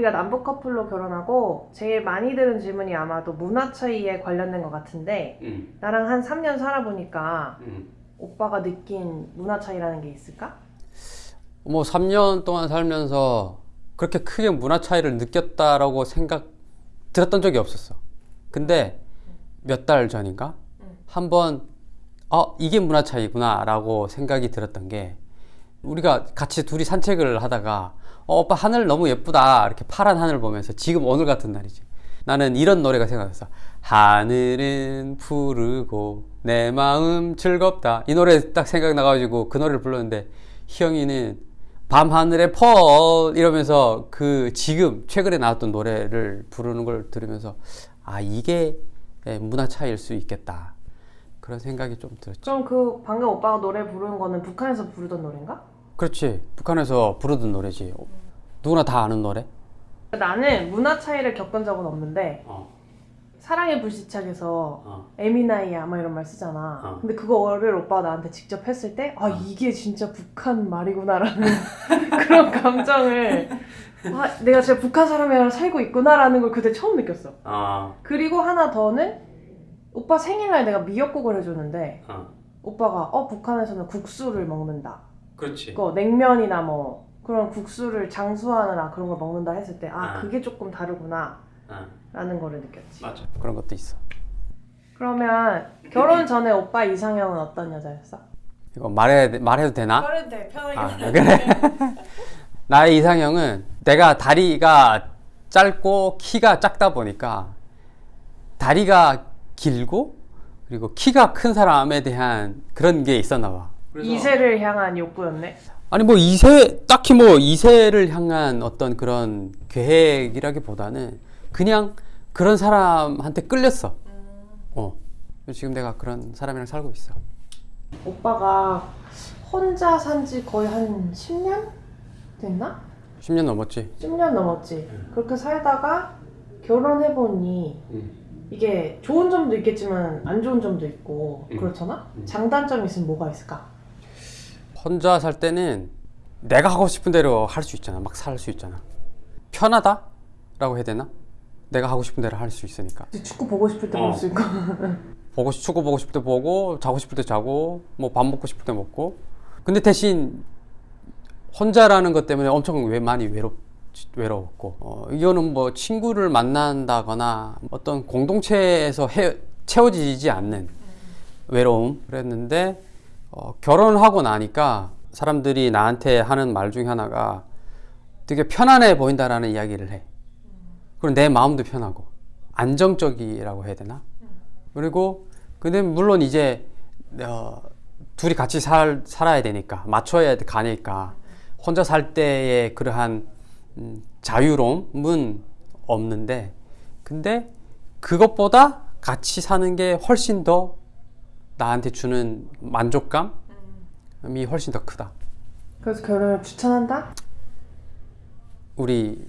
우리가 남북 커플로 결혼하고 제일 많이 들은 질문이 아마도 문화 차이에 관련된 것 같은데 음, 나랑 한 3년 살아보니까 음. 오빠가 느낀 문화 차이라는 게 있을까? 뭐 3년 동안 살면서 그렇게 크게 문화 차이를 느꼈다라고 생각 들었던 적이 없었어. 근데 몇 달 전인가 음. 한번 어 이게 문화 차이구나 라고 생각이 들었던 게 우리가 같이 둘이 산책을 하다가 어, 오빠 하늘 너무 예쁘다. 이렇게 파란 하늘 보면서 지금 오늘 같은 날이지. 나는 이런 노래가 생각났어. 하늘은 푸르고 내 마음 즐겁다. 이 노래 딱 생각나가지고 그 노래를 불렀는데 희영이는 밤하늘의 펄 이러면서 그 지금 최근에 나왔던 노래를 부르는 걸 들으면서 아 이게 예, 문화 차이일 수 있겠다. 그런 생각이 좀 들었죠. 그럼 그 방금 오빠가 노래 부르는 거는 북한에서 부르던 노래인가? 그렇지 북한에서 부르던 노래지 누구나 다 아는 노래 나는 문화 차이를 겪은 적은 없는데 어, 사랑의 불시착에서 어. 에미나이야 막 이런 말 쓰잖아. 어. 근데 그거를 오빠가 나한테 직접 했을 때 아 이게 진짜 북한 말이구나 라는 그런 감정을 아 내가 진짜 북한 사람이랑 살고 있구나 라는 걸 그때 처음 느꼈어. 아, 그리고 하나 더는 오빠 생일날 내가 미역국을 해줬는데 어. 오빠가 어 북한에서는 국수를 먹는다. 그렇지 그 냉면이나 뭐 그런 국수를 장수하느라 그런 걸 먹는다 했을 때 아 아. 그게 조금 다르구나 아, 라는 거를 느꼈지. 맞아 그런 것도 있어 그러면 결혼 전에 오빠 이상형은 어떤 여자였어? 이거 말해, 말해도 되나? 말해도 돼 편하게 아, 그래. 나의 이상형은 내가 다리가 짧고 키가 작다 보니까 다리가 길고 그리고 키가 큰 사람에 대한 그런 게 있었나 봐. 이세를 향한 욕구였네 아니 뭐 이세 딱히 뭐 이세를 향한 어떤 그런 계획이라기보다는 그냥 그런 사람한테 끌렸어. 어. 지금 내가 그런 사람이랑 살고 있어. 오빠가 혼자 산 지 거의 한 10년? 됐나? 10년 넘었지. 10년 넘었지 그렇게 살다가 결혼해 보니 이게 좋은 점도 있겠지만 안 좋은 점도 있고 음. 그렇잖아? 음. 장단점이 있으면 뭐가 있을까? 혼자 살 때는 내가 하고 싶은 대로 할 수 있잖아. 막 살 수 있잖아. 편하다 라고 해야 되나? 내가 하고 싶은 대로 할 수 있으니까. 이제 축구 보고 싶을 때 어. 볼수 있고 보고 싶- 축구 보고 싶을 때 보고 자고 싶을 때 자고 뭐 밥 먹고 싶을 때 먹고. 근데 대신 혼자라는 것 때문에 엄청 왜 많이 외롭 외로웠고 어, 이거는 뭐 친구를 만난다거나 어떤 공동체에서 해, 채워지지 않는 외로움 그랬는데 어, 결혼하고 나니까 사람들이 나한테 하는 말 중에 하나가 되게 편안해 보인다라는 이야기를 해. 그리고 내 마음도 편하고 안정적이라고 해야 되나? 그리고 근데 물론 이제 어, 둘이 같이 살, 살아야 되니까 맞춰야 가니까 혼자 살 때의 그러한 음, 자유로움은 없는데 근데 그것보다 같이 사는 게 훨씬 더 나한테 주는 만족감이 훨씬 더 크다. 그래서 결혼을 추천한다? 우리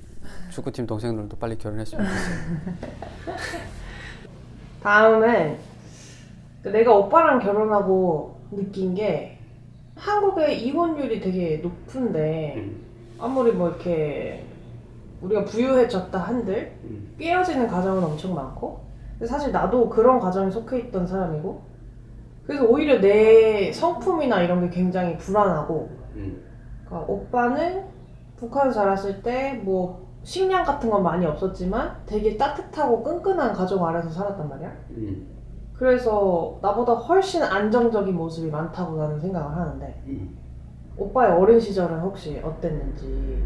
축구팀 동생들도 빨리 결혼했으면 좋겠어. 다음은 내가 오빠랑 결혼하고 느낀 게 한국의 이혼율이 되게 높은데 아무리 뭐 이렇게 우리가 부유해졌다 한들 깨어지는 가정은 엄청 많고 사실 나도 그런 가정에 속해 있던 사람이고 그래서 오히려 내 성품이나 이런 게 굉장히 불안하고 그러니까 오빠는 북한에서 자랐을 때 뭐 식량 같은 건 많이 없었지만 되게 따뜻하고 끈끈한 가정 아래서 살았단 말이야? 그래서 나보다 훨씬 안정적인 모습이 많다고 나는 생각을 하는데 오빠의 어린 시절은 혹시 어땠는지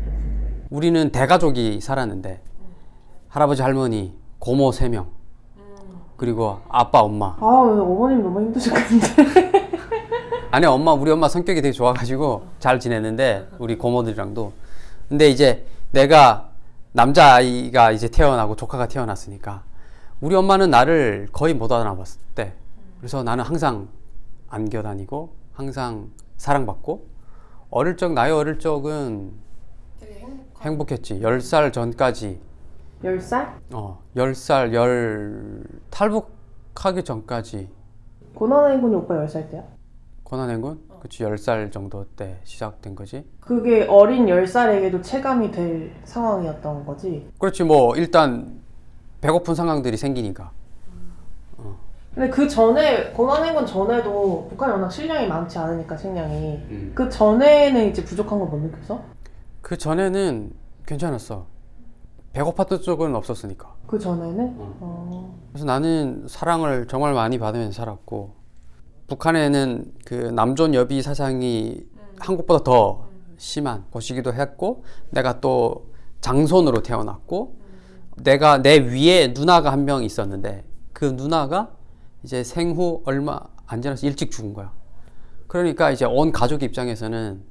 우리는 대가족이 살았는데 할아버지 할머니 고모 세명 그리고 아빠 엄마. 아 어머님 너무 힘드셨겠는데 아니 엄마 우리 엄마 성격이 되게 좋아가지고 잘 지냈는데 우리 고모들이랑도. 근데 이제 내가 남자아이가 이제 태어나고 조카가 태어났으니까 우리 엄마는 나를 거의 못 알아봤을 때. 그래서 나는 항상 안겨 다니고 항상 사랑받고 어릴 적 나의 어릴 적은 행복했지. 10살 전까지 10살? 어 10살 열 탈북하기 전까지 고난의 행군이 오빠 10살 때야? 고난행군 그치 10살 정도 때 시작된 거지. 그게 어린 10살에게도 체감이 될 상황이었던 거지. 그렇지 뭐 일단 배고픈 상황들이 생기니까. 근데 그 전에 고난행군 전에도 북한이 워낙 식량이 많지 않으니까 식량이 그 전에는 이제 부족한 걸못 느꼈어? 그 전에는 괜찮았어. 배고팠던 쪽은 없었으니까. 그 전에는? 어. 그래서 나는 사랑을 정말 많이 받으면서 살았고 북한에는 그 남존 여비 사상이 한국보다 더 심한 곳이기도 했고 내가 또 장손으로 태어났고 내가 내 위에 누나가 한 명 있었는데 그 누나가 이제 생후 얼마 안 지나서 일찍 죽은 거야. 그러니까 이제 온 가족 입장에서는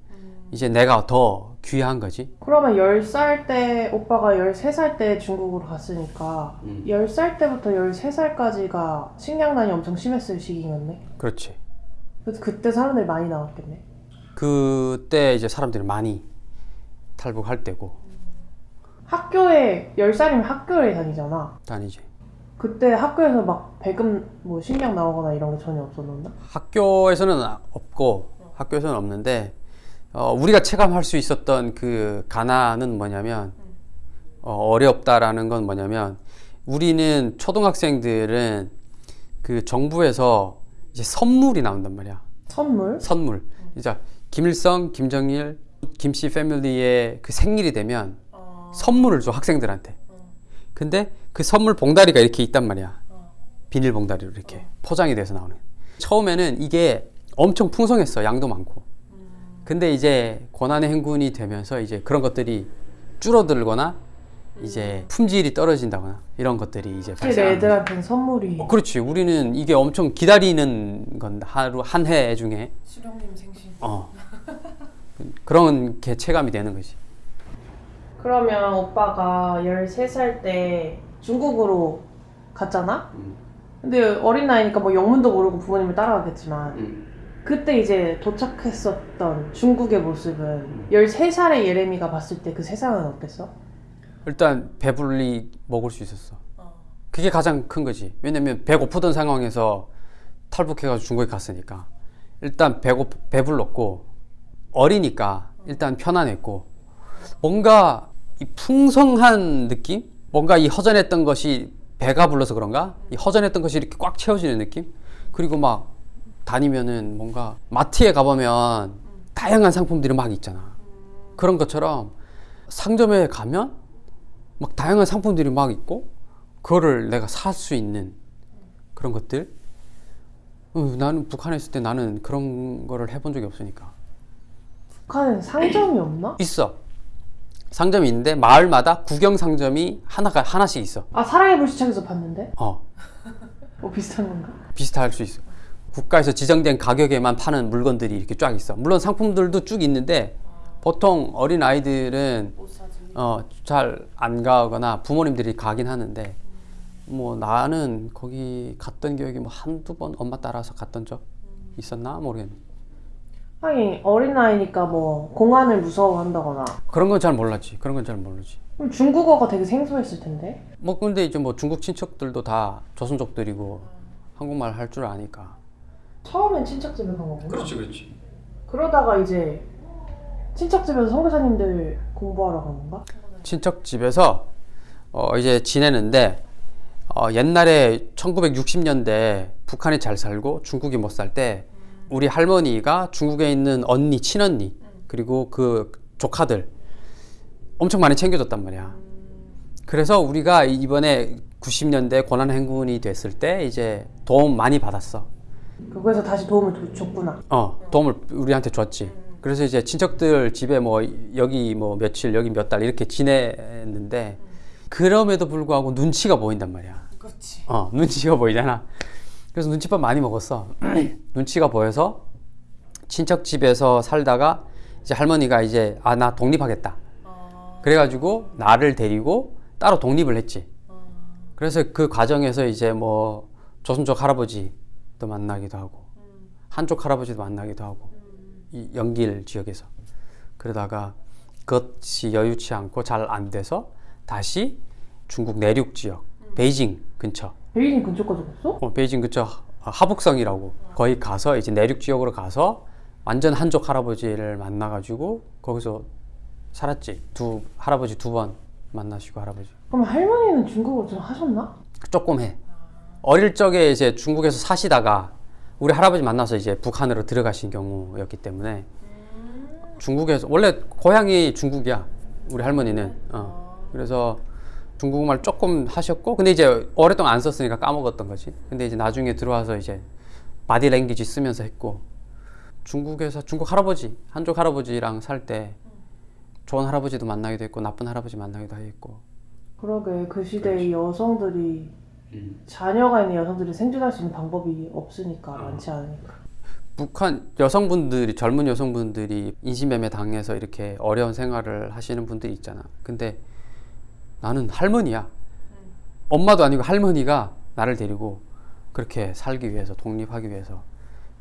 이제 내가 더 귀한 거지. 그러면 10살 때 오빠가 13살 때 중국으로 갔으니까 음. 10살 때부터 13살까지가 식량난이 엄청 심했을 시기였네. 그렇지. 그래서 그때 사람들이 많이 나왔겠네. 그때 이제 사람들이 많이 탈북할 때고 학교에 10살이면 학교에 다니잖아. 다니지. 그때 학교에서 막 배금 뭐 식량 나오거나 이런 게 전혀 없었는데? 학교에서는 없고 학교에서는 없는데 어, 우리가 체감할 수 있었던 그 가난은 뭐냐면 어, 어렵다라는 건 뭐냐면 우리는 초등학생들은 그 정부에서 이제 선물이 나온단 말이야. 선물? 선물. 이제 김일성, 김정일, 김씨 패밀리의 그 생일이 되면 선물을 줘 학생들한테. 근데 그 선물 봉다리가 이렇게 있단 말이야. 비닐 봉다리로 이렇게 포장이 돼서 나오는. 처음에는 이게 엄청 풍성했어. 양도 많고. 근데 이제 고난의 행군이 되면서 이제 그런 것들이 줄어들거나 이제 품질이 떨어진다거나 이런 것들이 이제 거지. 애들한테는 선물이 어, 그렇지. 우리는 이게 엄청 기다리는 건 하루 한 해 중에 수령님 생신. 어 그런 게 체감이 되는 거지. 그러면 오빠가 13살 때 중국으로 갔잖아? 근데 어린 나이니까 뭐 영문도 모르고 부모님을 따라가겠지만 그때 이제 도착했었던 중국의 모습은 13살의 예레미가 봤을 때 그 세상은 어땠어? 일단 배불리 먹을 수 있었어. 그게 가장 큰 거지. 왜냐면 배고프던 상황에서 탈북해가지고 중국에 갔으니까 일단 배고 배불렀고 어리니까 일단 편안했고 뭔가 이 풍성한 느낌, 뭔가 이 허전했던 것이 배가 불러서 그런가? 이 허전했던 것이 이렇게 꽉 채워지는 느낌? 그리고 막 다니면은 뭔가 마트에 가보면 다양한 상품들이 막 있잖아. 그런 것처럼 상점에 가면 막 다양한 상품들이 막 있고 그거를 내가 살 수 있는 그런 것들 어, 나는 북한에 있을 때 나는 그런 거를 해본 적이 없으니까 북한엔 상점이 없나? 있어 상점이 있는데 마을마다 구경 상점이 하나가 하나씩 있어 아 사랑의 불시착에서 봤는데? 어 뭐 비슷한 건가? 비슷할 수 있어 국가에서 지정된 가격에만 파는 물건들이 이렇게 쫙 있어 물론 상품들도 쭉 있는데 보통 어린 아이들은 어, 잘 안 가거나 부모님들이 가긴 하는데 뭐 나는 거기 갔던 기억이 뭐 한두 번 엄마 따라서 갔던 적 있었나 모르겠네. 하긴 어린 나이니까 뭐 공안을 무서워한다거나 그런 건 잘 몰랐지. 그런 건 잘 모르지. 그럼 중국어가 되게 생소했을 텐데 뭐 근데 이제 뭐 중국 친척들도 다 조선족들이고 한국말 할 줄 아니까. 처음엔 친척 집에 간 거구나 그렇지. 그러다가 이제 친척 집에서 선교사님들 공부하러 간 건가? 친척 집에서 어 이제 지내는데 어 옛날에 1960년대 북한이 잘 살고 중국이 못 살 때 우리 할머니가 중국에 있는 언니, 친언니 그리고 그 조카들 엄청 많이 챙겨줬단 말이야. 그래서 우리가 이번에 90년대 고난 행군이 됐을 때 이제 도움 많이 받았어. 그거에서 다시 도움을 도- 줬구나 어, 도움을 우리한테 줬지. 그래서 이제 친척들 집에 뭐 여기 뭐 며칠 여기 몇 달 이렇게 지냈는데 그럼에도 불구하고 눈치가 보인단 말이야. 그렇지 어, 눈치가 보이잖아. 그래서 눈치밥 많이 먹었어. 눈치가 보여서 친척 집에서 살다가 이제 할머니가 이제 아 나 독립하겠다. 그래가지고 나를 데리고 따로 독립을 했지. 그래서 그 과정에서 이제 뭐 조선족 할아버지 도 만나기도 하고 한쪽 할아버지도 만나기도 하고 이 연길 지역에서 그러다가 그것이 여유치 않고 잘 안 돼서 다시 중국 내륙 지역 베이징 근처 베이징 근처까지 갔어? 어, 베이징 근처 하북성이라고 거기 가서 이제 내륙 지역으로 가서 완전 한족 할아버지를 만나가지고 거기서 살았지. 두 할아버지 두 번 만나시고 할아버지. 그럼 할머니는 중국어 좀 하셨나? 조금 해. 어릴 적에 이제 중국에서 사시다가 우리 할아버지 만나서 이제 북한으로 들어가신 경우였기 때문에 중국에서 원래 고향이 중국이야. 우리 할머니는. 어. 그래서 중국말 조금 하셨고 근데 이제 오랫동안 안 썼으니까 까먹었던 거지. 근데 이제 나중에 들어와서 이제 바디 랭귀지 쓰면서 했고 중국에서 중국 할아버지 한족 할아버지랑 살 때 좋은 할아버지도 만나기도 했고 나쁜 할아버지 만나기도 했고 그러게 그 시대의 여성들이 자녀가 있는 여성들이 생존할 수 있는 방법이 없으니까 많지 않으니까. 북한 여성분들이 젊은 여성분들이 인신매매 당해서 이렇게 어려운 생활을 하시는 분들이 있잖아. 근데 나는 할머니야. 엄마도 아니고 할머니가 나를 데리고 그렇게 살기 위해서 독립하기 위해서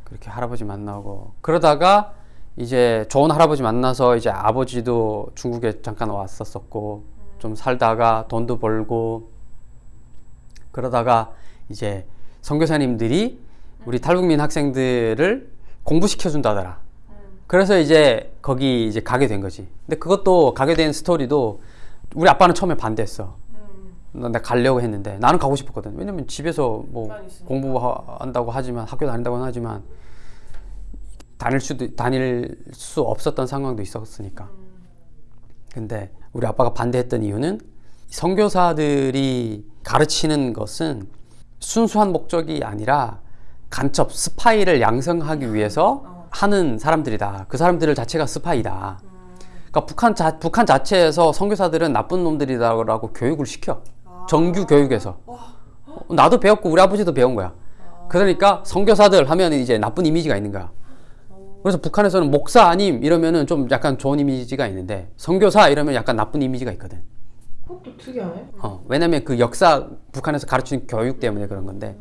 그렇게 할아버지 만나고 그러다가 이제 좋은 할아버지 만나서 이제 아버지도 중국에 잠깐 왔었었고 좀 살다가 돈도 벌고 그러다가 이제 선교사님들이 우리 탈북민 학생들을 공부시켜 준다더라. 그래서 이제 거기 이제 가게 된 거지. 근데 그것도 가게 된 스토리도 우리 아빠는 처음에 반대했어. 나 가려고 했는데 나는 가고 싶었거든. 왜냐면 집에서 뭐. 공부한다고 하지만 학교 다닌다고는 하지만 다닐 수도 다닐 수 없었던 상황도 있었으니까. 근데 우리 아빠가 반대했던 이유는 선교사들이 가르치는 것은 순수한 목적이 아니라 간첩 스파이를 양성하기 위해서 하는 사람들이다. 그 사람들 자체가 스파이다. 그러니까 북한 자 북한 자체에서 선교사들은 나쁜 놈들이다라고 교육을 시켜. 정규 교육에서. 어, 나도 배웠고 우리 아버지도 배운 거야. 그러니까 선교사들 하면 이제 나쁜 이미지가 있는 거야. 그래서 북한에서는 목사 아님 이러면은 좀 약간 좋은 이미지가 있는데 선교사 이러면 약간 나쁜 이미지가 있거든. 그것도 특이하네. 어, 왜냐면 그 역사 북한에서 가르치는 교육 때문에 그런 건데.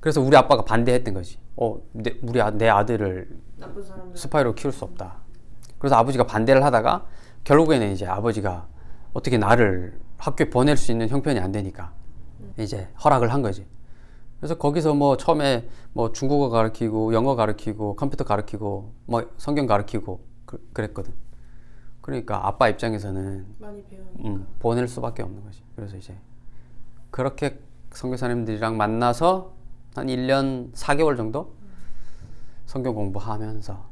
그래서 우리 아빠가 반대했던 거지. 어, 내, 우리 아, 내 아들을. 스파이로 키울 수 없다. 그래서 아버지가 반대를 하다가 결국에는 이제 아버지가 어떻게 나를 학교에 보낼 수 있는 형편이 안 되니까 이제 허락을 한 거지. 그래서 거기서 뭐 처음에 뭐 중국어 가르치고 영어 가르치고 컴퓨터 가르치고 뭐 성경 가르치고 그, 그랬거든. 그러니까 아빠 입장에서는 많이 배우니까. 음, 보낼 수밖에 없는 거지. 그래서 이제 그렇게 선교사님들이랑 만나서 한 1년 4개월 정도 성경 공부하면서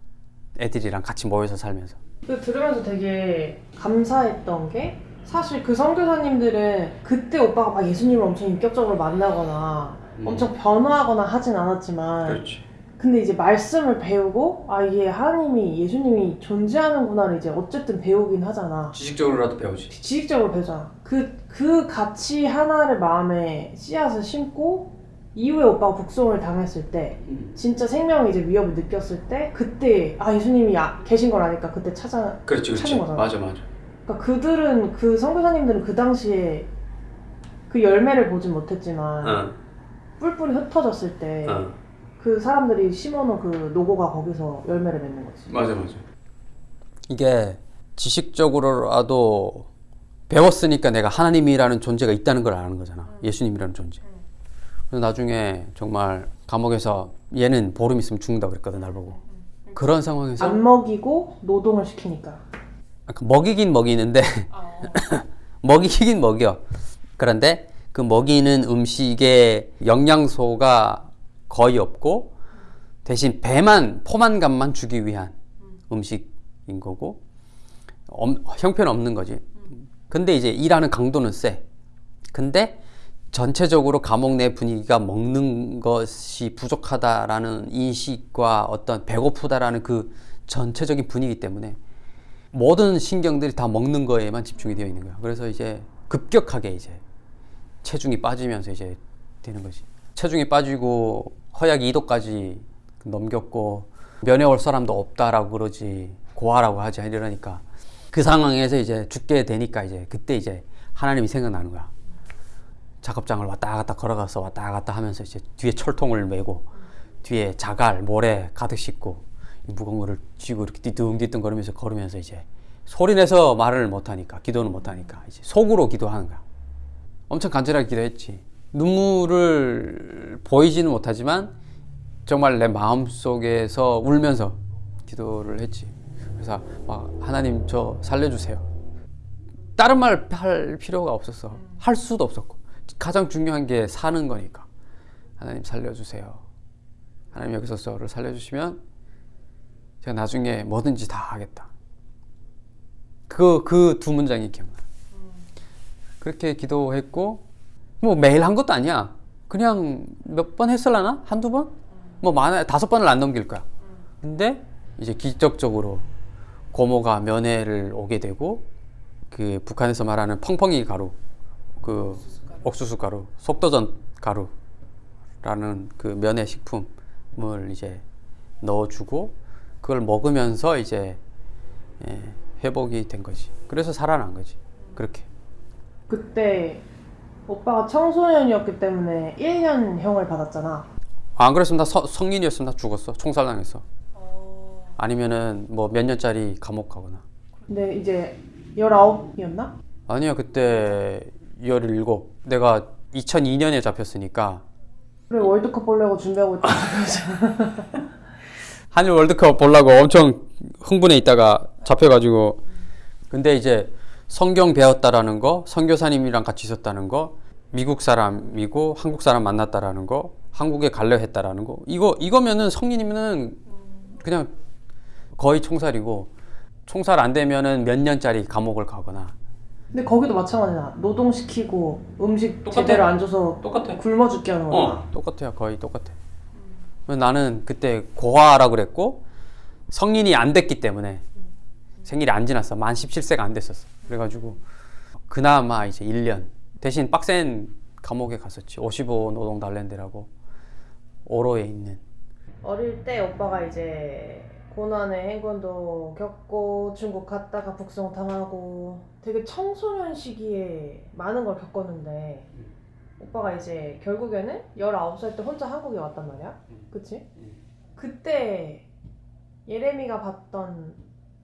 애들이랑 같이 모여서 살면서 그 들으면서 되게 감사했던 게 사실 그 선교사님들은 그때 오빠가 막 예수님을 엄청 인격적으로 만나거나 음. 엄청 변화하거나 하진 않았지만 그렇지. 근데 이제 말씀을 배우고 아 이게 하나님이 예수님이 존재하는구나를 이제 어쨌든 배우긴 하잖아 지식적으로라도 배우지. 지식적으로 배우잖아 그, 그 가치 하나를 마음에 씨앗을 심고 이후에 오빠가 북송을 당했을 때 진짜 생명의 이제 위협을 느꼈을 때 그때 아 예수님이 아- 계신 걸 아니까 그때 찾아 그렇지, 찾은 거잖아. 맞아, 맞아. 그러니까 그들은 그 선교사님들은 그 당시에 그 열매를 보진 못했지만 어, 뿔뿔이 흩어졌을 때 그 어, 사람들이 심어놓은 그 노고가 거기서 열매를 맺는 거지. 맞아, 맞아. 이게 지식적으로라도 배웠으니까 내가 하나님이라는 존재가 있다는 걸 아는 거잖아. 예수님이라는 존재. 그래서 나중에 정말 감옥에서 얘는 보름 있으면 죽는다 그랬거든 날 보고. 그런 상황에서 안 먹이고 노동을 시키니까. 약간 먹이긴 먹이는데 먹이긴 먹여. 그런데 그 먹이는 음식에 영양소가 거의 없고 대신 배만 포만감만 주기 위한 음식인 거고 엄- 형편 없는 거지. 근데 이제 일하는 강도는 세. 근데 전체적으로 감옥 내 분위기가 먹는 것이 부족하다라는 인식과 어떤 배고프다라는 그 전체적인 분위기 때문에 모든 신경들이 다 먹는 거에만 집중이 되어 있는 거야. 그래서 이제 급격하게 이제 체중이 빠지면서 이제 되는 거지. 체중이 빠지고 허약 2도까지 넘겼고 면회 올 사람도 없다라고 그러지 고아라고 하지 이러니까 그 상황에서 이제 죽게 되니까 이제 그때 이제 하나님이 생각나는 거야. 작업장을 왔다 갔다 걸어가서 왔다 갔다 하면서 이제 뒤에 철통을 메고 뒤에 자갈 모래 가득 싣고 이 무거운 거를 쥐고 이렇게 뒤뚱뒤뚱 거리면서 걸으면서 이제 소리 내서 말을 못 하니까 기도는 못 하니까 이제 속으로 기도하는 거야. 엄청 간절하게 기도했지. 눈물을 보이지는 못하지만 정말 내 마음 속에서 울면서 기도를 했지. 그래서 막 하나님 저 살려주세요. 다른 말 할 필요가 없었어. 할 수도 없었고 가장 중요한 게 사는 거니까 하나님 살려주세요. 하나님 여기서 저를 살려주시면 제가 나중에 뭐든지 다 하겠다. 그 그 두 문장이 기억나. 그렇게 기도했고 뭐 매일 한 것도 아니야. 그냥 몇 번 했을라나? 한두 번? 뭐 많아 다섯 번을 안 넘길 거야. 근데 이제 기적적으로 고모가 면회를 오게 되고 그 북한에서 말하는 펑펑이 가루 그 옥수수 가루 속도전 가루라는 그 면회 식품을 이제 넣어주고 그걸 먹으면서 이제 예, 회복이 된 거지. 그래서 살아난 거지. 그렇게. 그때 오빠가 청소년이었기 때문에 1년 형을 받았잖아. 아, 안 그랬으면 나 서- 성인이었으면 나 죽었어. 총살당했어. 아니면은 뭐 몇 년짜리 감옥 가거나. 근데 이제 19이었나? 아니야 그때 17 내가 2002년에 잡혔으니까 그래 월드컵 보려고 준비하고 있다. 한일 월드컵 보려고 엄청 흥분해 있다가 잡혀가지고 근데 이제 성경 배웠다라는 거 선교사님이랑 같이 있었다는 거 미국 사람이고 한국 사람 만났다라는 거 한국에 갈려 했다라는 거 이거 이거면은 성인이면은 그냥 거의 총살이고 총살 안 되면은 몇 년짜리 감옥을 가거나 근데 거기도 마찬가지야. 노동시키고 음식 똑같아. 제대로 안 줘서 똑같아 굶어 죽게 하는 거야. 어, 똑같아요. 거의 똑같아. 나는 그때 고아라고 그랬고 성인이 안 됐기 때문에 생일이 안 지났어. 만 17세가 안 됐었어. 그래가지고 그나마 이제 1년 대신 빡센 감옥에 갔었지. 55 노동 달랜드라고 오로에 있는. 어릴 때 오빠가 이제 고난의 행군도 겪고 중국 갔다가 북송 당하고 되게 청소년 시기에 많은 걸 겪었는데 오빠가 이제 결국에는 19살 때 혼자 한국에 왔단 말이야. 그치? 그때 예레미가 봤던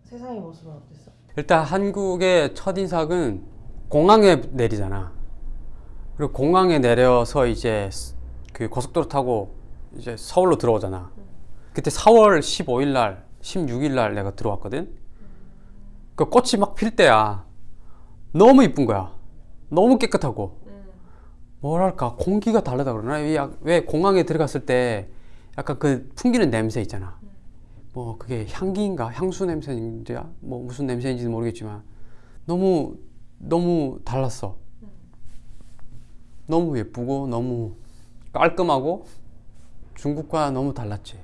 세상의 모습은 어땠어? 일단 한국의 첫인상은 공항에 내리잖아. 그리고 공항에 내려서 이제 그 고속도로 타고 이제 서울로 들어오잖아. 그때 4월 15일 날, 16일 날 내가 들어왔거든. 그 꽃이 막 필 때야. 너무 이쁜 거야. 너무 깨끗하고. 뭐랄까 공기가 다르다 그러나 왜, 공항에 들어갔을 때 약간 그 풍기는 냄새 있잖아. 뭐 그게 향기인가 향수 냄새인지 뭐 무슨 냄새인지 는 모르겠지만 너무 너무 달랐어. 너무 예쁘고 너무 깔끔하고 중국과 너무 달랐지.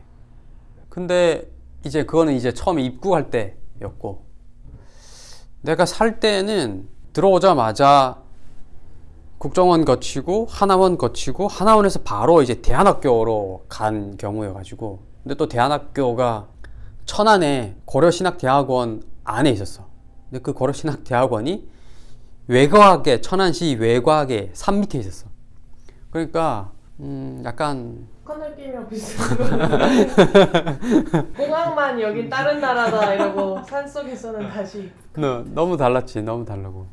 근데 이제 그거는 이제 처음에 입국할 때였고 내가 살 때는 들어오자마자 국정원 거치고 하나원 거치고 하나원에서 바로 이제 대한학교로 간 경우여가지고 근데 또 대한학교가 천안에 고려신학대학원 안에 있었어. 근데 그 고려신학대학원이 외과학의 천안시 외과학의 산 밑에 있었어. 그러니까 음 약간 느낌이랑 비슷한 거. 공항만 여긴 다른 나라다 이러고 산속에서는 다시. 너, 너무 달랐지 너무 다르고.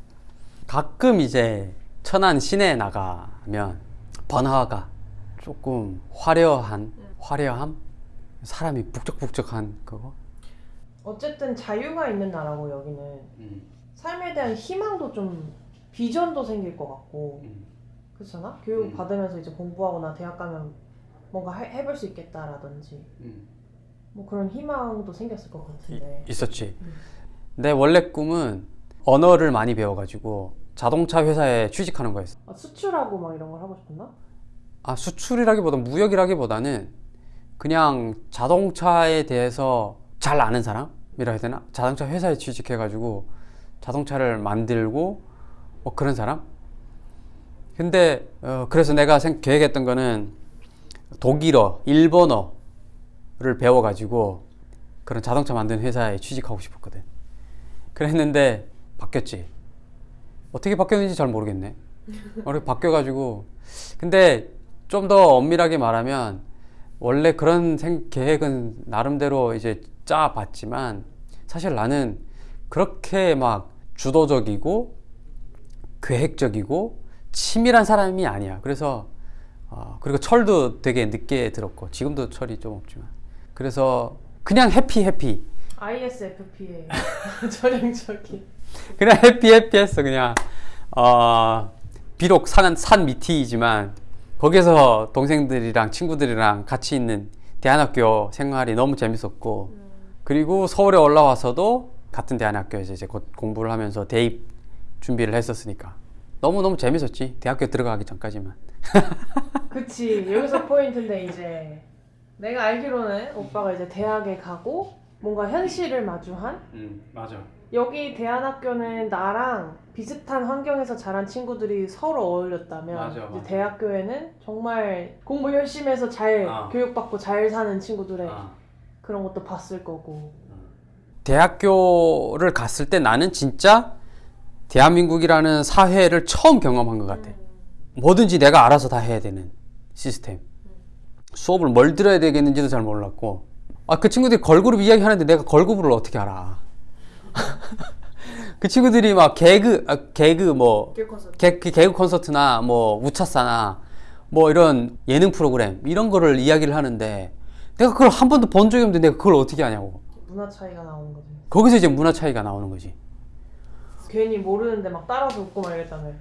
가끔 이제 천안 시내에 나가면 번화가 조금 화려한 화려함 사람이 북적북적한 그거? 어쨌든 자유가 있는 나라고 여기는. 삶에 대한 희망도 좀 비전도 생길 것 같고. 그렇잖아? 교육 음. 받으면서 이제 공부하거나 대학 가면 뭔가 해, 해볼 수 있겠다라든지. 뭐 그런 희망도 생겼을 것 같은데. 있었지. 음. 내 원래 꿈은 언어를 많이 배워가지고 자동차 회사에 취직하는 거였어. 아, 수출하고 막 이런 걸 하고 싶었나? 아 수출이라기보다 무역이라기보다는 그냥 자동차에 대해서 잘 아는 사람이라 해야 되나? 자동차 회사에 취직해가지고 자동차를 만들고 뭐 그런 사람? 근데 어, 그래서 내가 생, 계획했던 거는 독일어, 일본어를 배워가지고 그런 자동차 만드는 회사에 취직하고 싶었거든. 그랬는데 바뀌었지. 어떻게 바뀌었는지 잘 모르겠네. 어떻게 바뀌어가지고 근데 좀 더 엄밀하게 말하면 원래 그런 생, 계획은 나름대로 이제 짜봤지만 사실 나는 그렇게 막 주도적이고 계획적이고 치밀한 사람이 아니야. 그래서 어, 그리고 철도 되게 늦게 들었고 지금도 철이 좀 없지만 그래서 그냥 해피 해피. ISFP의 전형적인. 그냥 해피 해피 했어 그냥. 어 비록 산, 산 밑이지만 거기서 동생들이랑 친구들이랑 같이 있는 대안학교 생활이 너무 재밌었고 그리고 서울에 올라와서도 같은 대안학교에서 이제 곧 공부를 하면서 대입 준비를 했었으니까 너무 너무 재밌었지 대학교 들어가기 전까지만. 그치 여기서 포인트인데 이제 내가 알기로는 오빠가 이제 대학에 가고 뭔가 현실을 마주한 음 맞아. 여기 대안학교는 나랑 비슷한 환경에서 자란 친구들이 서로 어울렸다면 맞아, 맞아. 대학교에는 정말 공부 열심히 해서 잘 아. 교육받고 잘 사는 친구들의 아. 그런 것도 봤을 거고 대학교를 갔을 때 나는 진짜 대한민국이라는 사회를 처음 경험한 것 같아. 뭐든지 내가 알아서 다 해야 되는 시스템. 수업을 뭘 들어야 되겠는지도 잘 몰랐고. 아, 그 친구들이 걸그룹 이야기 하는데 내가 걸그룹을 어떻게 알아? 그 친구들이 막 개그, 아, 개그 뭐, 길 콘서트 개, 그 개그 콘서트나 뭐 우차사나 뭐 이런 예능 프로그램 이런 거를 이야기를 하는데 내가 그걸 한 번도 본 적이 없는데 내가 그걸 어떻게 아냐고. 문화 차이가 나오는 거지 거기서 이제 문화 차이가 나오는 거지. 괜히 모르는데 막 따라서 웃고 막 이랬다며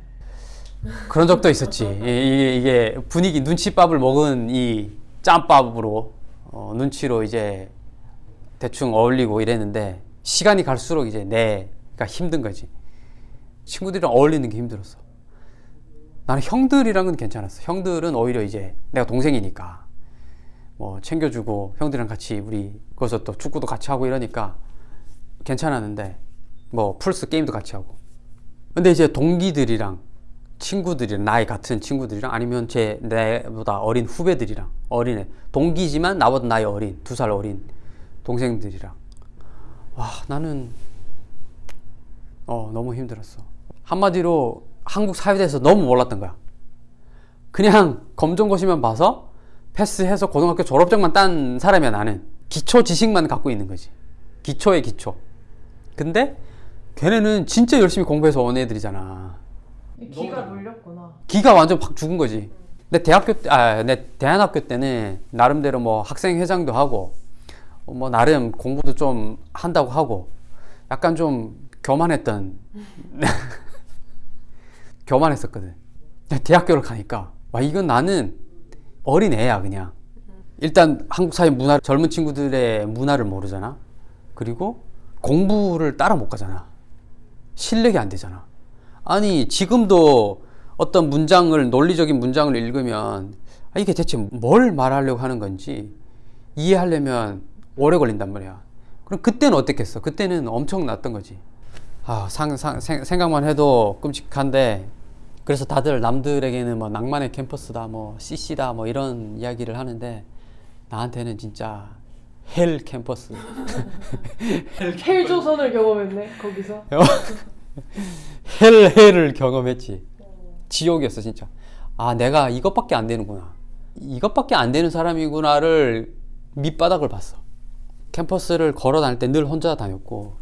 그런 적도 있었지. 이- 이게, 이게 분위기 눈치밥을 먹은 이 짬밥으로 어, 눈치로 이제 대충 어울리고 이랬는데 시간이 갈수록 이제 내 가 힘든 거지. 친구들이랑 어울리는 게 힘들었어. 나는 형들이랑은 괜찮았어. 형들은 오히려 이제 내가 동생이니까 뭐 챙겨주고 형들이랑 같이 우리 거기서 또 축구도 같이 하고 이러니까 괜찮았는데 뭐 플스 게임도 같이 하고. 근데 이제 동기들이랑 친구들이랑 나이 같은 친구들이랑 아니면 제 내보다 어린 후배들이랑 어린애 동기지만 나보다 나이 어린 두 살 어린 동생들이랑 와 나는 어 너무 힘들었어. 한마디로 한국 사회에 대해서 너무 몰랐던 거야. 그냥 검정고시만 봐서 패스해서 고등학교 졸업장만 딴 사람이야 나는. 기초 지식만 갖고 있는 거지. 기초의 기초. 근데 걔네는 진짜 열심히 공부해서 온 애들이잖아. 기가 눌렸구나. 기가 완전 확 죽은 거지. 내 대학교 때, 아, 내 대안학교 때는 나름대로 뭐 학생 회장도 하고, 어, 뭐 나름 공부도 좀 한다고 하고, 약간 좀 교만했던, 교만했었거든. 대학교를 가니까, 와, 이건 나는 어린 애야, 그냥. 일단 한국 사회 문화, 젊은 친구들의 문화를 모르잖아. 그리고 공부를 따라 못 가잖아. 실력이 안 되잖아. 아니 지금도 어떤 문장을 논리적인 문장을 읽으면 아, 이게 대체 뭘 말하려고 하는 건지 이해하려면 오래 걸린단 말이야. 그럼 그때는 어땠겠어? 그때는 엄청 났던 거지. 아, 상, 상, 생, 생각만 해도 끔찍한데 그래서 다들 남들에게는 뭐 낭만의 캠퍼스다, 뭐 CC다, 뭐 이런 이야기를 하는데 나한테는 진짜 hell 캠퍼스. 헬 조선을 경험했네 거기서 hell hell을 경험했지. 지옥이었어 진짜. 아 내가 이것밖에 안 되는구나. 이것밖에 안 되는 사람이구나를 밑바닥을 봤어. 캠퍼스를 걸어 다닐 때 늘 혼자 다녔고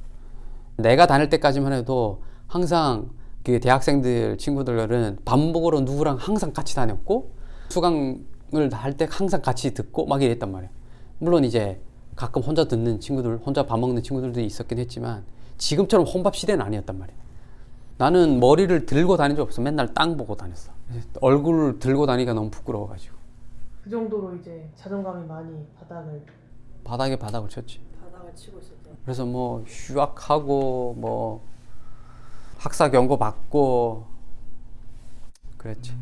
내가 다닐 때까지만 해도 항상 그 대학생들 친구들은 밥 먹으러 누구랑 항상 같이 다녔고 수강을 할 때 항상 같이 듣고 막 이랬단 말이야. 물론 이제 가끔 혼자 듣는 친구들, 혼자 밥 먹는 친구들도 있었긴 했지만 지금처럼 혼밥 시대는 아니었단 말이야. 나는 머리를 들고 다닌 적 없어. 맨날 땅 보고 다녔어. 얼굴을 들고 다니기가 너무 부끄러워가지고 그 정도로 이제 자존감이 많이 바닥을 바닥에 바닥을 쳤지. 바닥을 치고 있었대 그래서 뭐 휴학하고 뭐 학사 경고 받고 그랬지.